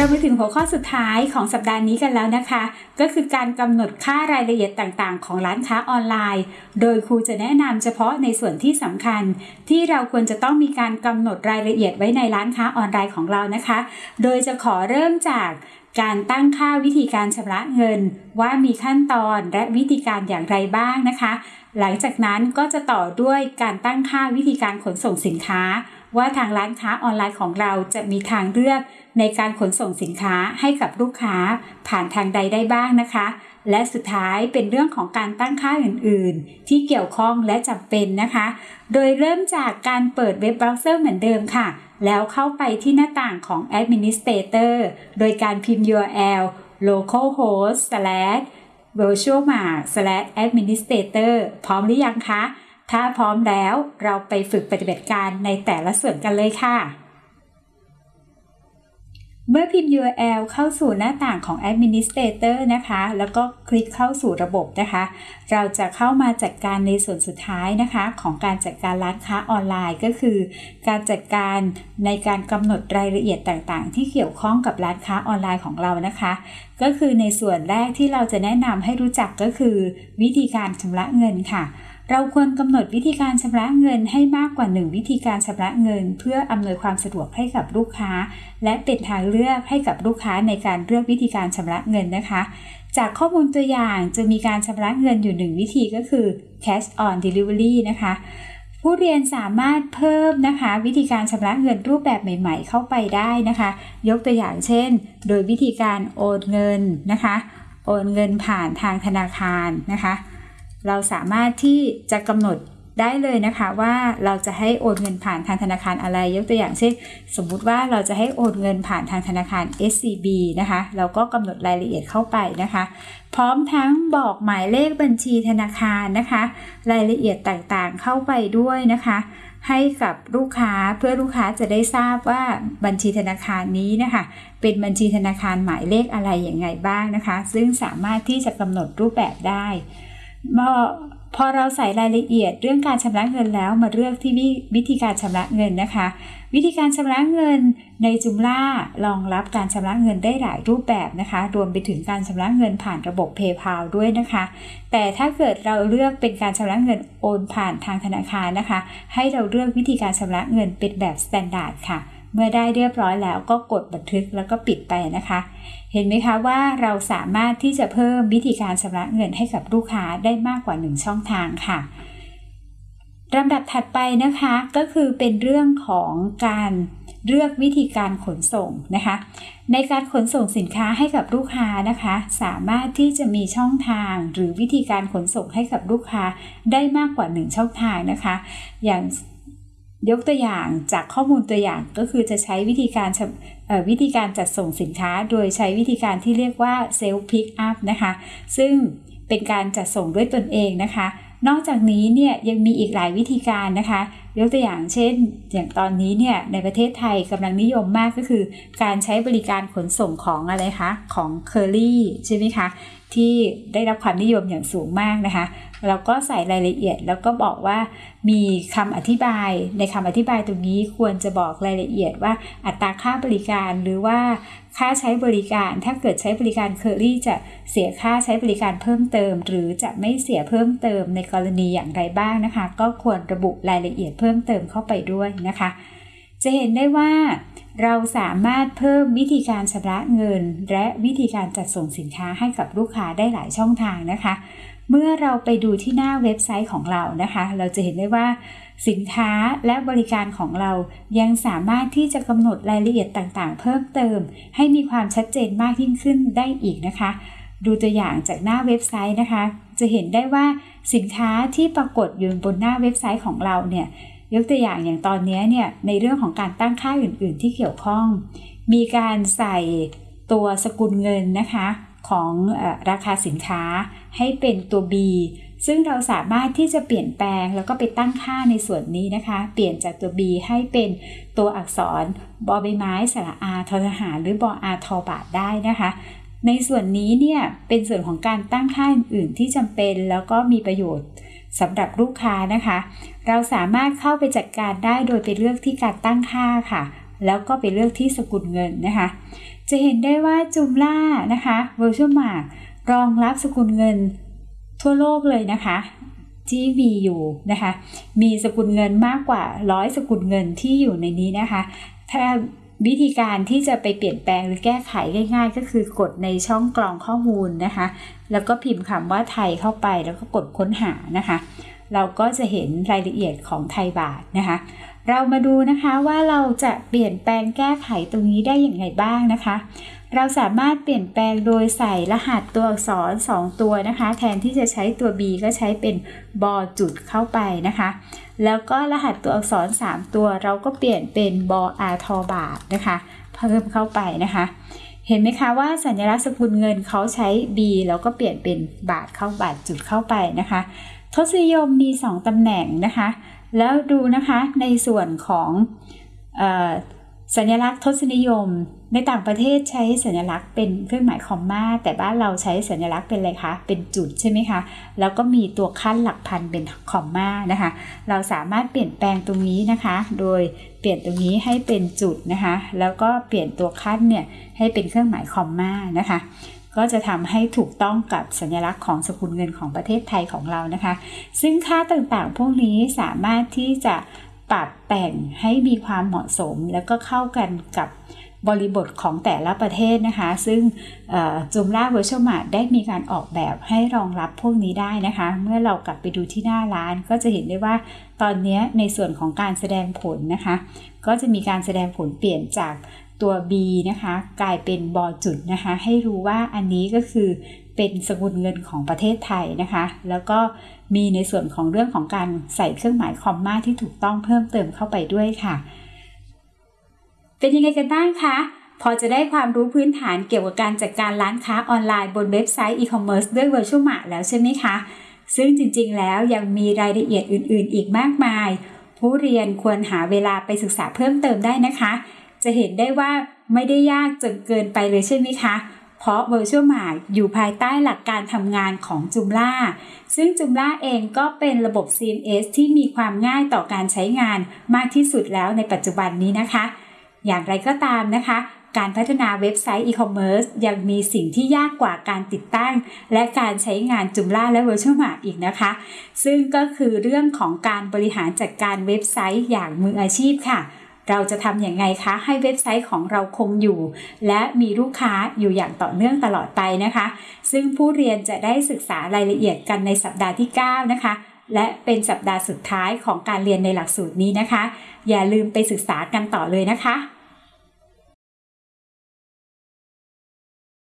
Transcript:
เราไปถึงหัวข้อสุดท้ายของสัปดาห์นี้กันแล้วนะคะ ก็คือการกำหนดค่ารายละเอียดต่างๆ ของร้านค้าออนไลน์ โดยครูจะแนะนำเฉพาะในส่วนที่สำคัญ ที่เราควรจะต้องมีการกำหนดรายละเอียดไว้ในร้านค้าออนไลน์ของเรานะคะ โดยจะขอเริ่มจากการตั้งค่าวิธีการชำระเงิน ว่ามีขั้นตอนและวิธีการอย่างไรบ้างนะคะ หลังจากนั้นก็จะต่อด้วยการตั้งค่าวิธีการขนส่งสินค้า ว่าทางร้านค้าออนไลน์ของเราจะมีทางเลือกในการขนส่งสินค้าให้กับลูกค้าผ่านทางใดได้บ้างนะคะ และสุดท้ายเป็นเรื่องของการตั้งค่าอื่นๆ ที่เกี่ยวข้องและจำเป็นนะคะ โดยเริ่มจากการเปิดเว็บเบราว์เซอร์เหมือนเดิมค่ะ แล้วเข้าไปที่หน้าต่างของ Administrator โดยการพิมพ์ URL localhost slash virtualmart slash administrator พร้อมหรือยังคะ ถ้าพร้อมแล้วเราไปฝึกปฏิบัติการในแต่ละส่วนกันเลยค่ะ เมื่อพิมพ์ URL เข้าสู่หน้าต่างของ Administrator นะคะ แล้วก็คลิกเข้าสู่ระบบนะคะ เราจะเข้ามาจัดการในส่วนสุดท้ายนะคะ ของการจัดการร้านค้าออนไลน์ก็คือ การจัดการในการกำหนดรายละเอียดต่างๆ ที่เกี่ยวข้องกับร้านค้าออนไลน์ของเรานะคะ ก็คือในส่วนแรกที่เราจะแนะนำให้รู้จักก็คือ วิธีการชำระเงินค่ะ เราควรกำหนดวิธีการชำระเงินให้มากกว่า 1 วิธีการชำระเงิน เพื่ออำนวยความสะดวกให้กับลูกค้า และเป็นทางเลือกให้กับลูกค้าในการเลือกวิธีการชำระเงินนะคะ จากข้อมูลตัวอย่างจะมีการชำระเงินอยู่ 1 วิธีก็คือ cash on delivery นะคะ ผู้เรียนสามารถเพิ่มนะคะ วิธีการชำระเงินรูปแบบใหม่ ๆ เข้าไปได้นะคะ ยกตัวอย่างเช่น โดยวิธีการโอนเงินนะคะ โอนเงินผ่านทางธนาคารนะคะ เราสามารถที่จะกำหนดได้เลยนะคะว่าเราจะให้โอนเงินผ่านทางธนาคารอะไร ยกตัวอย่างเช่น สมมุติว่าเราจะให้โอนเงินผ่านทางธนาคาร SCB นะคะ เราก็กำหนดรายละเอียดเข้าไปนะคะ พร้อมทั้งบอกหมายเลขบัญชีธนาคารนะคะ รายละเอียดต่างๆเข้าไปด้วยนะคะ ให้กับลูกค้าเพื่อลูกค้าจะได้ทราบว่าบัญชีธนาคารนี้นะคะ เป็นบัญชีธนาคารหมายเลขอะไรอย่างไงบ้างนะคะ ซึ่งสามารถที่จะกำหนดรูปแบบได้ พอเราใส่รายละเอียดเรื่องการชำระเงินแล้วมาเลือกที่วิธีการชำระเงินนะคะ วิธีการชำระเงินในจุมล่ารองรับการชำระเงินได้หลายรูปแบบนะคะ รวมไปถึงการชำระเงินผ่านระบบ PayPal ด้วยนะคะ แต่ถ้าเกิดเราเลือกเป็นการชำระเงินโอนผ่านทางธนาคารนะคะ ให้เราเลือกวิธีการชำระเงินเป็นแบบ standard ค่ะ เมื่อได้เรียบร้อยแล้วก็กดบันทึกแล้วก็ปิดไปนะคะ เห็นไหมคะว่าเราสามารถที่จะเพิ่มวิธีการชำระเงินให้กับลูกค้าได้มากกว่า 1 ช่องทางค่ะลำดับถัดไปนะคะก็คือเป็นเรื่องของการเลือกวิธีการขนส่งนะคะ ในการขนส่งสินค้าให้กับลูกค้านะคะ สามารถที่จะมีช่องทางหรือวิธีการขนส่งให้กับลูกค้าได้มากกว่า 1 ช่องทางนะคะ อย่าง ยกตัวอย่างจากข้อมูลตัวอย่างก็คือจะใช้วิธีการวิธีการจัดส่งสินค้า โดยใช้วิธีการที่เรียกว่า self pickup นะคะ ซึ่งเป็นการจัดส่งด้วยตนเองนะคะ นอกจากนี้เนี่ยยังมีอีกหลายวิธีการนะคะ ยกตัวอย่างเช่น อย่างตอนนี้เนี่ยในประเทศไทยกำลังนิยมมากก็คือ การใช้บริการขนส่งของอะไรคะ ของเคอรี่ใช่ไหมคะ ที่ได้รับความนิยมอย่างสูงมากนะคะ เราก็ใส่รายละเอียดแล้วก็บอกว่ามีคำอธิบายในคำอธิบายตรงนี้ควรจะบอกรายละเอียดว่าอัตราค่าบริการหรือว่าค่าใช้บริการถ้าเกิดใช้บริการเคอรี่จะเสียค่าใช้บริการเพิ่มเติม หรือจะไม่เสียเพิ่มเติมในกรณีอย่างไรบ้างนะคะ ก็ควรระบุรายละเอียดเพิ่มเติมเข้าไปด้วยนะคะ จะเห็นได้ว่า เราสามารถเพิ่มวิธีการชำระเงิน และวิธีการจัดส่งสินค้าให้กับลูกค้าได้หลายช่องทางนะคะ เมื่อเราไปดูที่หน้าเว็บไซต์ของเรานะคะ เราจะเห็นได้ว่าสินค้าและบริการของเรายังสามารถที่จะกำหนดรายละเอียดต่างๆ เพิ่มเติม ให้มีความชัดเจนมากยิ่งขึ้นได้อีกนะคะ ดูตัวอย่างจากหน้าเว็บไซต์นะคะ จะเห็นได้ว่าสินค้าที่ปรากฏอยู่บนหน้าเว็บไซต์ของเราเนี่ย ยกตัวอย่างอย่างตอนนี้เนี่ยในเรื่องของการตั้งค่าอื่น ๆ ที่เกี่ยวข้อง มีการใส่ตัวสกุลเงินนะคะของอราคาสินค้าให้เป็นตัว B ซึ่งเราสามารถที่จะเปลี่ยนแปลงแล้วก็ไปตั้งค่าในส่วนนี้นะคะ เปลี่ยนจากตัว B ให้เป็นตัวอักษรบอใบไม้สระอาททหาร หรือบออาทอบาทได้นะคะ ในส่วนนี้เนี่ยเป็นส่วนของการตั้งค่าอื่นๆที่จำเป็นแล้วก็มีประโยชน์ สำหรับลูกค้านะคะ เราสามารถเข้าไปจัดการได้โดยไปเลือกที่การตั้งค่าค่ะ แล้วก็ไปเลือกที่สกุลเงินนะคะ จะเห็นได้ว่าจุมล่านะคะ Virtual Mart รองรับสกุลเงินทั่วโลกเลยนะคะที่มีอยู่นะคะ มีสกุลเงินมากกว่าร้อยสกุลเงินที่อยู่ในนี้นะคะ ถ้า วิธีการที่จะไปเปลี่ยนแปลงหรือแก้ไขง่าย ๆ ก็คือกดในช่องกรองข้อมูลนะคะ แล้วก็พิมพ์คำว่าไทยเข้าไปแล้วก็กดค้นหานะคะ เราก็จะเห็นรายละเอียดของไทยบาทนะคะ เรามาดูนะคะว่าเราจะเปลี่ยนแปลงแก้ไขตรงนี้ได้อย่างไรบ้างนะคะ เราสามารถเปลี่ยนแปลงโดยใส่รหัสตัวอักษร 2 ตัวนะคะ แทนที่จะใช้ตัว B ก็ใช้เป็นบอจุดเข้าไปนะคะ แล้วก็รหัสตัวอักษร 3 ตัว เราก็เปลี่ยนเป็นบออาทอบาทนะคะ เพิ่มเข้าไปนะคะเห็นไหมคะว่าสัญลักษณ์สกุลเงินเขาใช้ B แล้วก็เปลี่ยนเป็นบาทเข้าบาทจุดเข้าไปนะคะ ทศนิยมมี 2 ตำแหน่งนะคะ แล้วดูนะคะในส่วนของอสัญลักษณ์ทศนิยม ในต่างประเทศใช้สัญลักษณ์เป็นเครื่องหมายคอมมาแต่บ้านเราใช้สัญลักษณ์เป็นอะไรคะ เป็นจุดใช่ไหมคะ แล้วก็มีตัวขั้นหลักพันเป็นคอมมานะคะ เราสามารถเปลี่ยนแปลงตรงนี้นะคะ โดยเปลี่ยนตรงนี้ให้เป็นจุดนะคะ แล้วก็เปลี่ยนตัวขั้นเนี่ยให้เป็นเครื่องหมายคอมมานะคะ ก็จะทำให้ถูกต้องกับสัญลักษณ์ของสกุลเงินของประเทศไทยของเรานะคะ ซึ่งค่าต่างๆ พวกนี้สามารถที่จะปรับแต่งให้มีความเหมาะสม แล้วก็เข้ากันกับบริบทของแต่ละประเทศนะคะ ซึ่งจุมล่าเวอร์ชวลมาได้มีการออกแบบให้รองรับพวกนี้ได้นะคะ เมื่อเรากลับไปดูที่หน้าร้านก็จะเห็นได้ว่าตอนนี้ในส่วนของการแสดงผลนะคะ ก็จะมีการแสดงผลเปลี่ยนจาก ตัว B นะคะ กลายเป็นบอจุดนะคะ ให้รู้ว่าอันนี้ก็คือเป็นสกุลเงินของประเทศไทยนะคะ แล้วก็มีในส่วนของเรื่องของการใส่เครื่องหมายคอมมาที่ถูกต้องเพิ่มเติมเข้าไปด้วยค่ะ เป็นยังไงกันบ้างคะพอจะได้ความรู้พื้นฐานเกี่ยวกับการจัดการร้านค้าออนไลน์บนเว็บไซต์อีคอมเมิร์ซด้วย VirtueMart แล้วใช่ไหมคะ ซึ่งจริงๆ แล้วยังมีรายละเอียดอื่นๆ อีกมากมาย ผู้เรียนควรหาเวลาไปศึกษาเพิ่มเติมได้นะคะ จะเห็นได้ว่าไม่ได้ยากจนเกินไปเลยใช่ไหมคะ เพราะ Virtual m a r อยู่ภายใต้หลักการทำงานของ Joomla ซึ่ง Joomla เองก็เป็นระบบ CMS ที่มีความง่ายต่อการใช้งานมากที่สุดแล้วในปัจจุบันนี้นะคะ อย่างไรก็ตามนะคะการพัฒนาเว็บไซต์อีคอมเมิร์ซยังมีสิ่งที่ยากกว่าการติดตั้ง และการใช้งานจุมล่าและ Virtual m a r อีกนะคะ ซึ่งก็คือเรื่องของการบริหารจัดการเว็บไซต์อย่างมืออาชีพค่ะ เราจะทำอย่างไงคะ ให้เว็บไซต์ของเราคงอยู่ และมีลูกค้าอยู่อย่างต่อเนื่องตลอดไปนะคะ ซึ่งผู้เรียนจะได้ศึกษารายละเอียดกันในสัปดาห์ที่ 9 นะคะ และเป็นสัปดาห์สุดท้ายของการเรียนในหลักสูตรนี้นะคะ อย่าลืมไปศึกษากันต่อเลยนะคะ